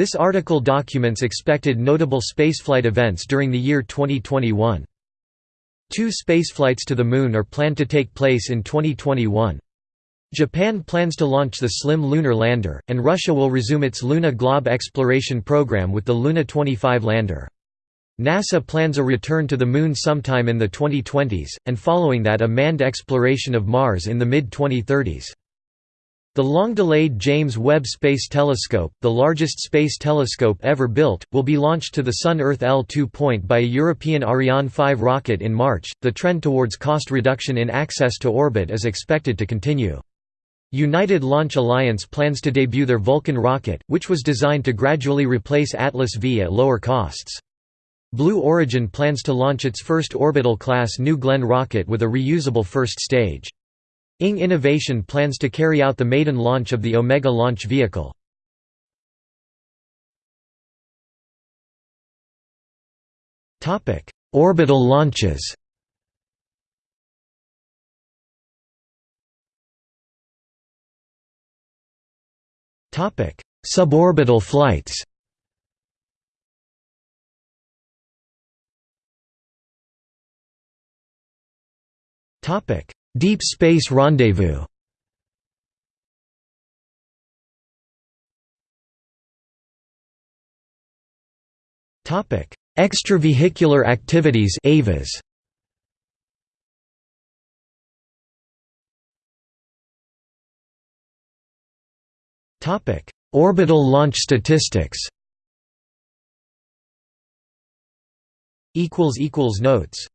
This article documents expected notable spaceflight events during the year 2021. Two spaceflights to the Moon are planned to take place in 2021. Japan plans to launch the SLIM lunar lander, and Russia will resume its Luna Glob exploration program with the Luna 25 lander. NASA plans a return to the Moon sometime in the 2020s, and following that a manned exploration of Mars in the mid-2030s. The long-delayed James Webb Space Telescope, the largest space telescope ever built, will be launched to the Sun-Earth L2 point by a European Ariane 5 rocket in March. The trend towards cost reduction in access to orbit is expected to continue. United Launch Alliance plans to debut their Vulcan rocket, which was designed to gradually replace Atlas V at lower costs. Blue Origin plans to launch its first orbital-class New Glenn rocket with a reusable first stage. Ing Innovation plans to carry out the maiden launch of the Omega launch vehicle. Orbital launches Suborbital flights Deep Space Rendezvous Extravehicular activities. Topic: Orbital launch statistics. Notes